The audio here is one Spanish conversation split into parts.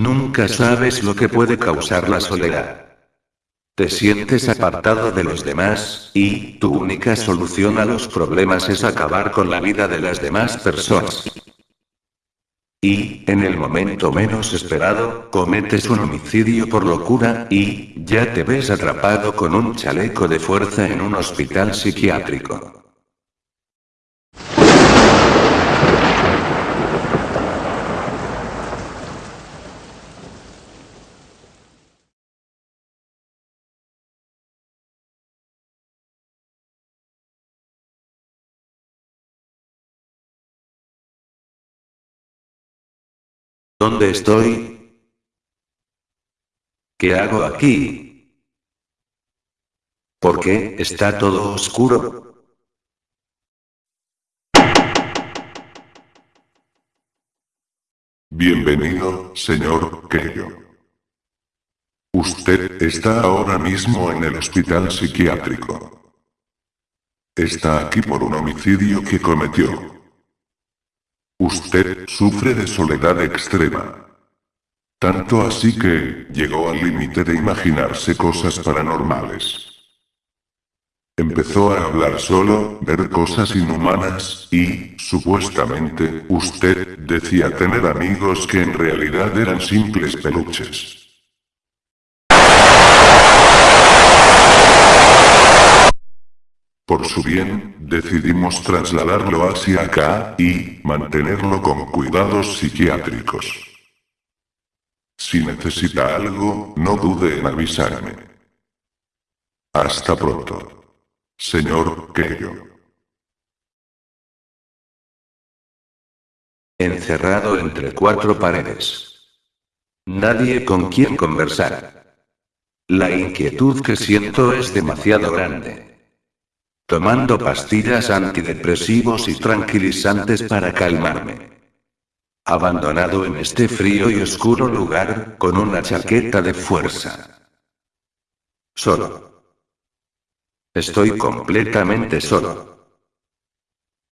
Nunca sabes lo que puede causar la soledad. Te sientes apartado de los demás, y tu única solución a los problemas es acabar con la vida de las demás personas. Y, en el momento menos esperado, cometes un homicidio por locura, y, ya te ves atrapado con un chaleco de fuerza en un hospital psiquiátrico. ¿Dónde estoy? ¿Qué hago aquí? ¿Por qué está todo oscuro? Bienvenido, señor Keio. Usted está ahora mismo en el hospital psiquiátrico. Está aquí por un homicidio que cometió. Usted sufre de soledad extrema. Tanto así que, llegó al límite de imaginarse cosas paranormales. Empezó a hablar solo, ver cosas inhumanas, y, supuestamente, usted decía tener amigos que en realidad eran simples peluches. Por su bien, decidimos trasladarlo hacia acá, y, mantenerlo con cuidados psiquiátricos. Si necesita algo, no dude en avisarme. Hasta pronto. Señor Keio. Encerrado entre cuatro paredes. Nadie con quien conversar. La inquietud que siento es demasiado grande tomando pastillas antidepresivos y tranquilizantes para calmarme. Abandonado en este frío y oscuro lugar, con una chaqueta de fuerza. Solo. Estoy completamente solo.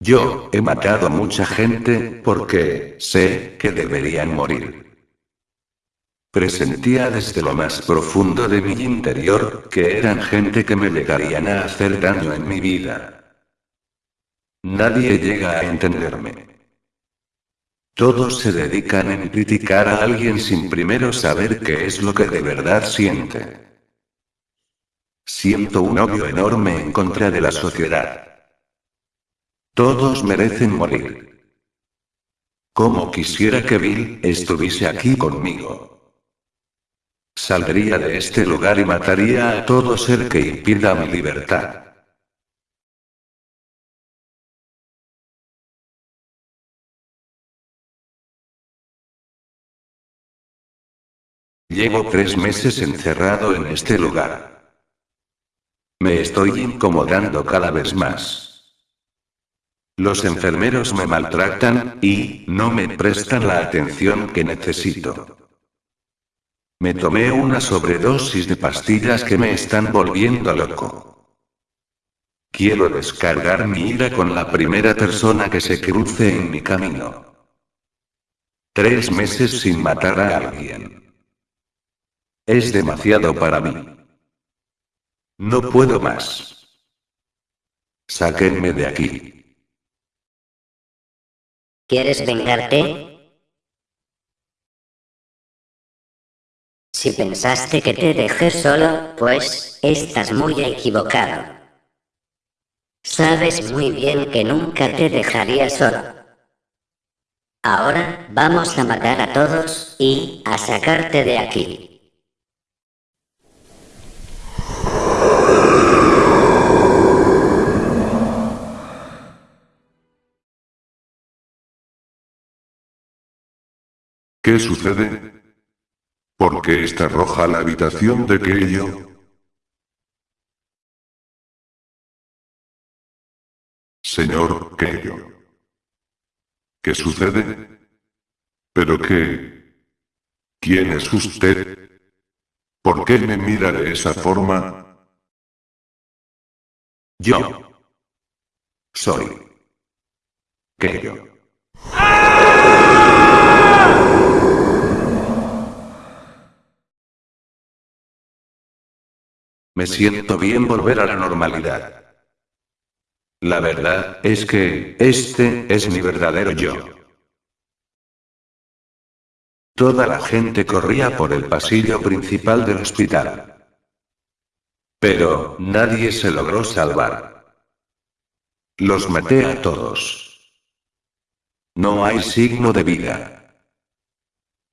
Yo, he matado a mucha gente, porque, sé, que deberían morir. Presentía desde lo más profundo de mi interior, que eran gente que me llegarían a hacer daño en mi vida. Nadie llega a entenderme. Todos se dedican en criticar a alguien sin primero saber qué es lo que de verdad siente. Siento un odio enorme en contra de la sociedad. Todos merecen morir. Como quisiera que Bill estuviese aquí conmigo. Saldría de este lugar y mataría a todo ser que impida mi libertad. Llevo tres meses encerrado en este lugar. Me estoy incomodando cada vez más. Los enfermeros me maltratan, y, no me prestan la atención que necesito. Me tomé una sobredosis de pastillas que me están volviendo loco. Quiero descargar mi ira con la primera persona que se cruce en mi camino. Tres meses sin matar a alguien. Es demasiado para mí. No puedo más. Sáquenme de aquí. ¿Quieres vengarte? Si pensaste que te dejé solo, pues, estás muy equivocado. Sabes muy bien que nunca te dejaría solo. Ahora, vamos a matar a todos, y, a sacarte de aquí. ¿Qué sucede? ¿Por qué está roja la habitación de Keio? Señor Keio. ¿Qué sucede? ¿Pero qué? ¿Quién es usted? ¿Por qué me mira de esa forma? Yo. Soy. Keio. Me siento bien volver a la normalidad. La verdad es que, este es mi verdadero yo. Toda la gente corría por el pasillo principal del hospital. Pero, nadie se logró salvar. Los maté a todos. No hay signo de vida.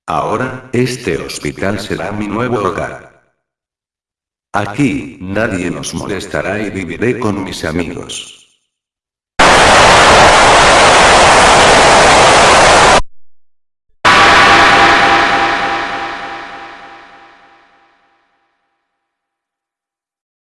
Ahora, este hospital será mi nuevo hogar. Aquí, nadie nos molestará y viviré con mis amigos.